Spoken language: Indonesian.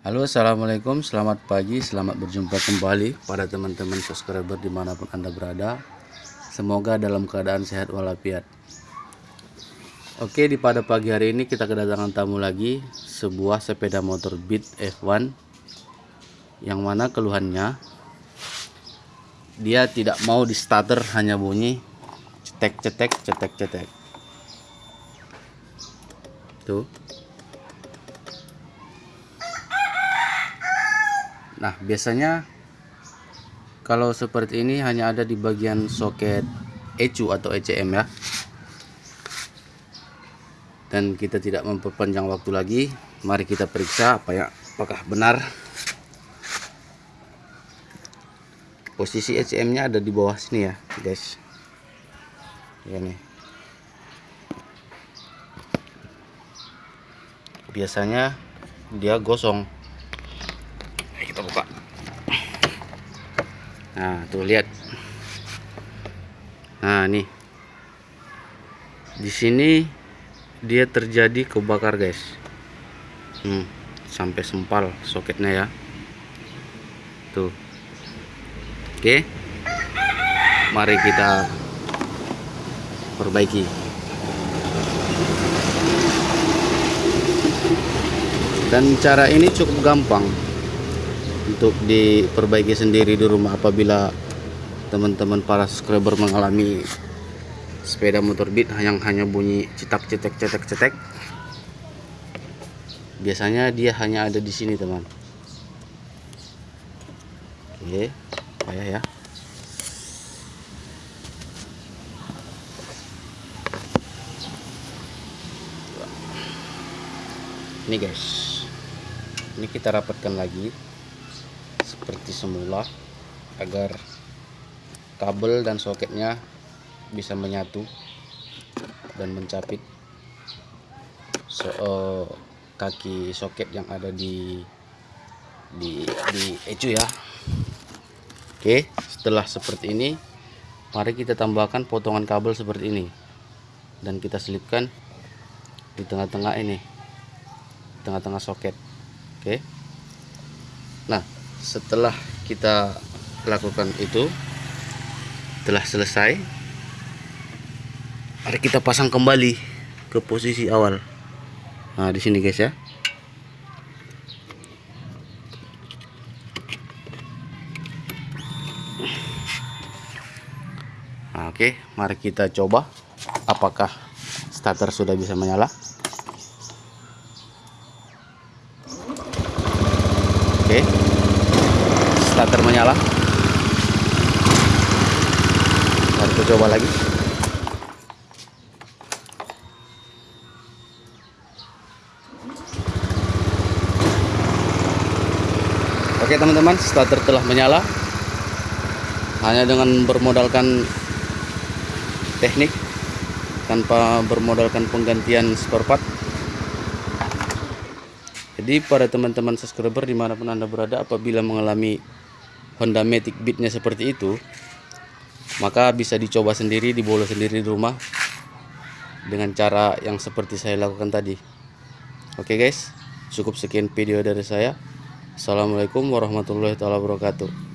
Halo assalamualaikum. Selamat pagi selamat berjumpa kembali pada teman-teman subscriber di mana pun anda berada. Semoga dalam keadaan sehat walafiat. Oke di pada pagi hari ini kita kedatangan tamu lagi sebuah sepeda motor Beat F1 yang mana keluhannya dia tidak mau di starter hanya bunyi cetek cetek cetek cetek tuh Nah biasanya kalau seperti ini hanya ada di bagian soket ECU atau ECM ya. Dan kita tidak memperpanjang waktu lagi. Mari kita periksa apa ya apakah benar. Posisi ECM nya ada di bawah sini ya guys. Ya nih. Biasanya dia gosong kita buka. Nah tuh lihat. Nah nih. Di sini dia terjadi kebakar guys. Hmm, sampai sempal soketnya ya. Tuh. Oke. Mari kita perbaiki. Dan cara ini cukup gampang untuk diperbaiki sendiri di rumah apabila teman-teman para subscriber mengalami sepeda motor beat yang hanya bunyi cetak cetek cetek cetek. Biasanya dia hanya ada di sini teman. Oke payah ya. Ini guys. Ini kita rapatkan lagi seperti semula agar kabel dan soketnya bisa menyatu dan mencapit. So, uh, kaki soket yang ada di di di ecu ya. Oke setelah seperti ini mari kita tambahkan potongan kabel seperti ini. Dan kita selipkan di tengah-tengah ini tengah-tengah soket. Oke. Nah setelah kita lakukan itu telah selesai mari kita pasang kembali ke posisi awal. Nah di sini guys ya. Nah, oke mari kita coba apakah starter sudah bisa menyala. Oke starter menyala. Mari kita coba lagi. Oke teman-teman starter telah menyala. Hanya dengan bermodalkan teknik tanpa bermodalkan penggantian spare part. Jadi pada teman-teman subscriber di mana pun anda berada apabila mengalami Honda Matic Beatnya seperti itu maka bisa dicoba sendiri dibawa sendiri di rumah dengan cara yang seperti saya lakukan tadi. Oke guys cukup sekian video dari saya. Assalamualaikum warahmatullahi wabarakatuh